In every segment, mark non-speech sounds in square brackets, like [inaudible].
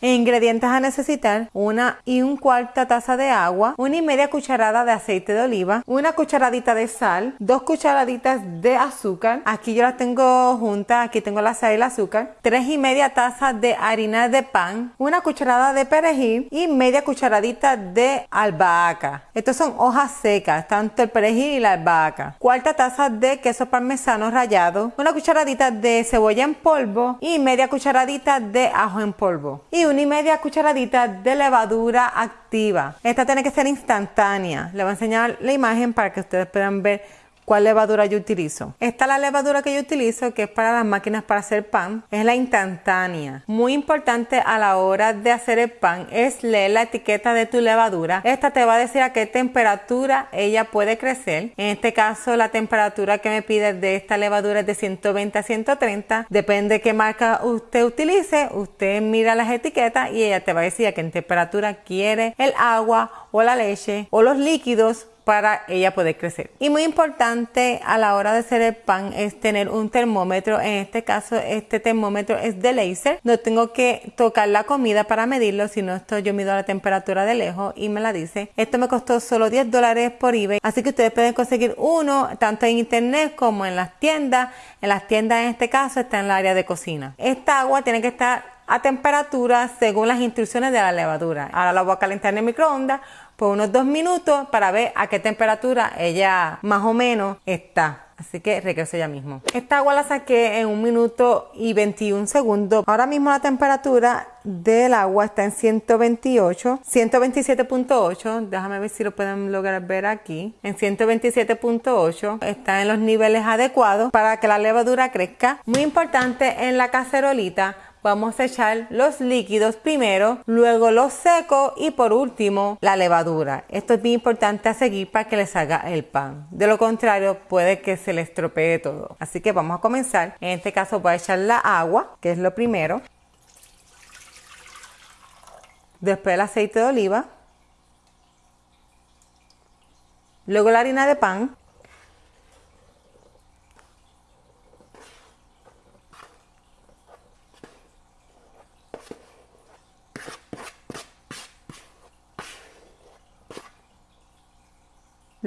Ingredientes a necesitar, una y un cuarta taza de agua, una y media cucharada de aceite de oliva, una cucharadita de sal, dos cucharaditas de azúcar, aquí yo las tengo juntas, aquí tengo la sal y el azúcar, tres y media tazas de harina de pan, una cucharada de perejil y media cucharadita de albahaca. Estos son hojas secas, tanto el perejil y la albahaca. Cuarta taza de queso parmesano rallado, una cucharadita de cebolla en polvo y media cucharadita de ajo en polvo. Una y media cucharadita de levadura activa. Esta tiene que ser instantánea. Le voy a enseñar la imagen para que ustedes puedan ver cuál levadura yo utilizo. Esta es la levadura que yo utilizo, que es para las máquinas para hacer pan. Es la instantánea. Muy importante a la hora de hacer el pan es leer la etiqueta de tu levadura. Esta te va a decir a qué temperatura ella puede crecer. En este caso, la temperatura que me pide de esta levadura es de 120 a 130. Depende de qué marca usted utilice. Usted mira las etiquetas y ella te va a decir a qué temperatura quiere el agua o la leche o los líquidos para ella poder crecer. Y muy importante a la hora de hacer el pan es tener un termómetro. En este caso, este termómetro es de laser. No tengo que tocar la comida para medirlo, sino esto yo mido la temperatura de lejos y me la dice. Esto me costó solo 10 dólares por eBay. Así que ustedes pueden conseguir uno tanto en internet como en las tiendas. En las tiendas en este caso está en el área de cocina. Esta agua tiene que estar a temperatura según las instrucciones de la levadura. Ahora la voy a calentar en el microondas por unos dos minutos para ver a qué temperatura ella más o menos está. Así que regreso ya mismo. Esta agua la saqué en un minuto y 21 segundos. Ahora mismo la temperatura del agua está en 128, 127.8. Déjame ver si lo pueden lograr ver aquí. En 127.8 está en los niveles adecuados para que la levadura crezca. Muy importante en la cacerolita vamos a echar los líquidos primero, luego los secos y por último la levadura. Esto es bien importante a seguir para que les haga el pan. De lo contrario puede que se le estropee todo. Así que vamos a comenzar. En este caso voy a echar la agua, que es lo primero. Después el aceite de oliva. Luego la harina de pan.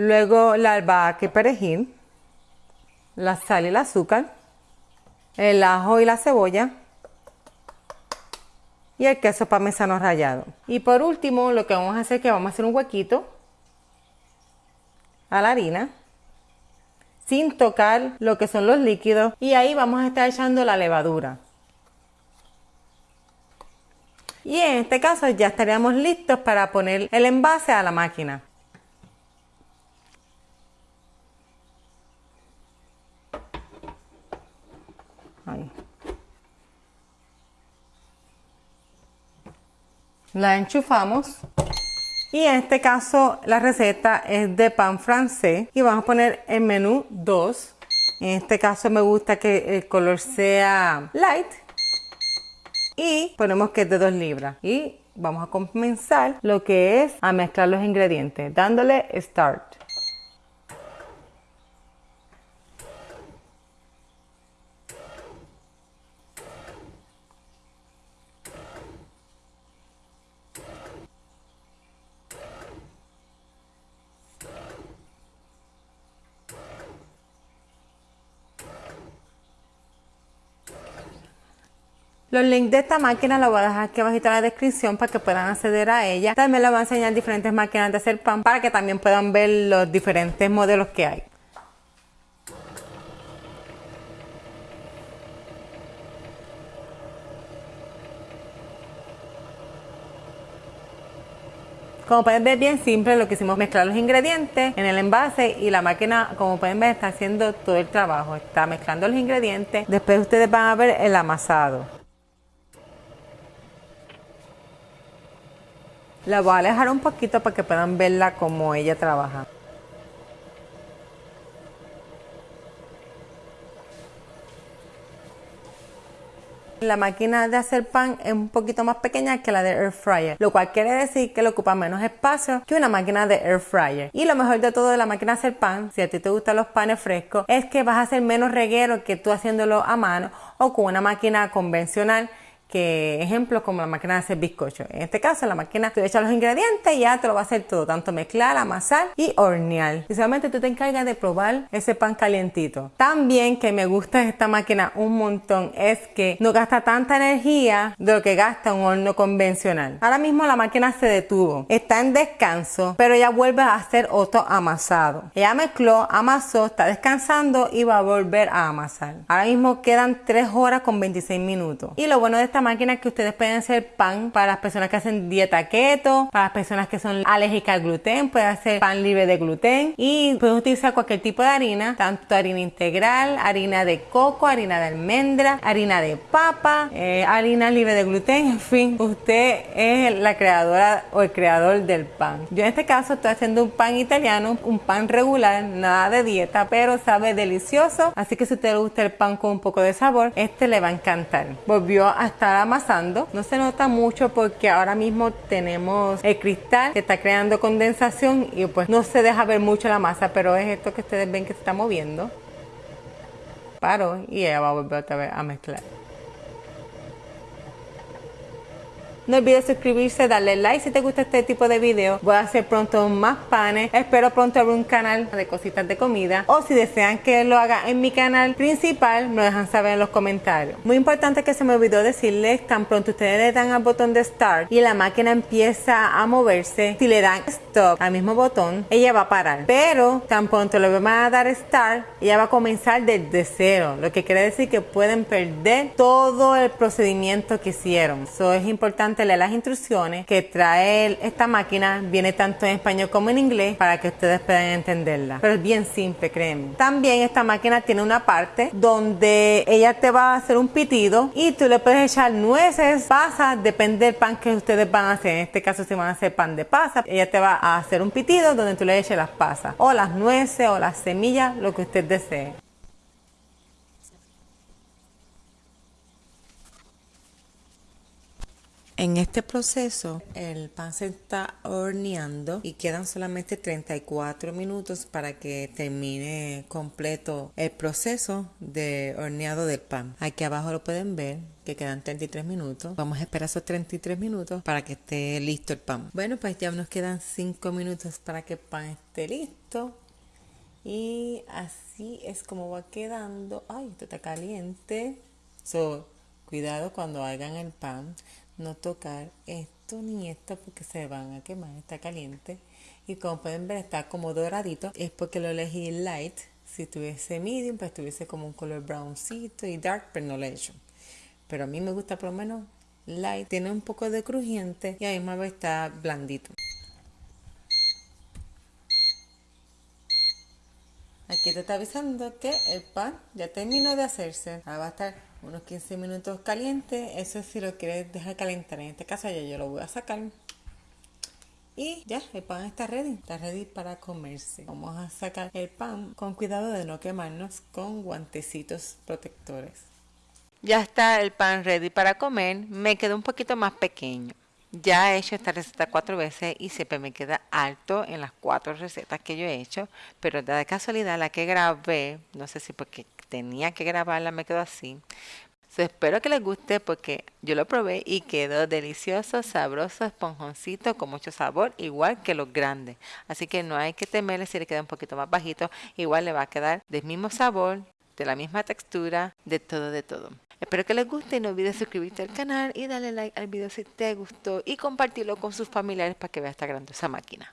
Luego la albahaca y perejil, la sal y el azúcar, el ajo y la cebolla y el queso parmesano rallado. Y por último lo que vamos a hacer es que vamos a hacer un huequito a la harina sin tocar lo que son los líquidos y ahí vamos a estar echando la levadura. Y en este caso ya estaríamos listos para poner el envase a la máquina. La enchufamos. Y en este caso la receta es de pan francés y vamos a poner el menú 2. En este caso me gusta que el color sea light. Y ponemos que es de 2 libras. Y vamos a comenzar lo que es a mezclar los ingredientes dándole start. Los links de esta máquina los voy a dejar aquí abajo en la descripción para que puedan acceder a ella. También les voy a enseñar diferentes máquinas de hacer pan para que también puedan ver los diferentes modelos que hay. Como pueden ver bien simple lo que hicimos mezclar los ingredientes en el envase y la máquina como pueden ver está haciendo todo el trabajo, está mezclando los ingredientes, después ustedes van a ver el amasado. La voy a alejar un poquito para que puedan verla como ella trabaja. La máquina de hacer pan es un poquito más pequeña que la de air fryer, lo cual quiere decir que le ocupa menos espacio que una máquina de air fryer. Y lo mejor de todo de la máquina de hacer pan, si a ti te gustan los panes frescos, es que vas a hacer menos reguero que tú haciéndolo a mano o con una máquina convencional que ejemplo como la máquina de hacer bizcocho. En este caso la máquina tú echas los ingredientes y ya te lo va a hacer todo, tanto mezclar, amasar y hornear. Y solamente tú te encargas de probar ese pan calientito. También que me gusta esta máquina un montón es que no gasta tanta energía de lo que gasta un horno convencional. Ahora mismo la máquina se detuvo, está en descanso, pero ya vuelve a hacer otro amasado. Ella mezcló, amasó, está descansando y va a volver a amasar. Ahora mismo quedan 3 horas con 26 minutos. Y lo bueno de esta máquina es que ustedes pueden hacer pan para las personas que hacen dieta keto, para las personas que son alérgicas al gluten, pueden hacer pan libre de gluten y pueden utilizar cualquier tipo de harina, tanto harina integral, harina de coco, harina de almendra, harina de papa, eh, harina libre de gluten, [laughs] en fin, usted es la creadora o el creador del pan. Yo en este caso estoy haciendo un pan italiano, un pan regular, nada de dieta, pero sabe delicioso, así que si usted le gusta el pan con un poco de sabor, este le va a encantar. Volvió a amasando, no se nota mucho porque ahora mismo tenemos el cristal que está creando condensación y pues no se deja ver mucho la masa, pero es esto que ustedes ven que se está moviendo. Paro y ella va a volver otra vez a mezclar. No olvides suscribirse, darle like si te gusta este tipo de video. Voy a hacer pronto más panes. Espero pronto abrir un canal de cositas de comida. O si desean que lo haga en mi canal principal, me dejan saber en los comentarios. Muy importante que se me olvidó decirles, tan pronto ustedes le dan al botón de Start y la máquina empieza a moverse, si le dan Stop al mismo botón, ella va a parar. Pero tan pronto le van a dar Start, ella va a comenzar desde cero. Lo que quiere decir que pueden perder todo el procedimiento que hicieron. Eso es importante las instrucciones que trae esta máquina, viene tanto en español como en inglés para que ustedes puedan entenderla. Pero es bien simple, créeme. También esta máquina tiene una parte donde ella te va a hacer un pitido y tú le puedes echar nueces, pasas, depende del pan que ustedes van a hacer. En este caso si van a hacer pan de pasa, ella te va a hacer un pitido donde tú le eches las pasas o las nueces o las semillas, lo que usted desee. En este proceso el pan se está horneando y quedan solamente 34 minutos para que termine completo el proceso de horneado del pan. Aquí abajo lo pueden ver que quedan 33 minutos. Vamos a esperar esos 33 minutos para que esté listo el pan. Bueno, pues ya nos quedan 5 minutos para que el pan esté listo. Y así es como va quedando. Ay, esto está caliente. So, cuidado cuando hagan el pan no tocar esto ni esto porque se van a quemar, está caliente. Y como pueden ver está como doradito, es porque lo elegí light. Si tuviese medium, pues tuviese como un color browncito y dark, pero no lo he hecho. Pero a mí me gusta por lo menos light, tiene un poco de crujiente y a misma vez está blandito. Te está avisando que el pan ya terminó de hacerse. Ahora va a estar unos 15 minutos caliente. Eso si lo quieres dejar calentar. En este caso ya yo lo voy a sacar. Y ya, el pan está ready, está ready para comerse. Vamos a sacar el pan con cuidado de no quemarnos con guantecitos protectores. Ya está el pan ready para comer. Me quedó un poquito más pequeño. Ya he hecho esta receta cuatro veces y siempre me queda alto en las cuatro recetas que yo he hecho, pero de casualidad la que grabé, no sé si porque tenía que grabarla me quedó así. espero que les guste porque yo lo probé y quedó delicioso, sabroso, esponjoncito, con mucho sabor, igual que los grandes. Así que no hay que temerle si le queda un poquito más bajito, igual le va a quedar del mismo sabor, de la misma textura, de todo, de todo. Espero que les guste y no olvides suscribirte al canal y darle like al video si te gustó y compartirlo con sus familiares para que vean esta grandiosa máquina.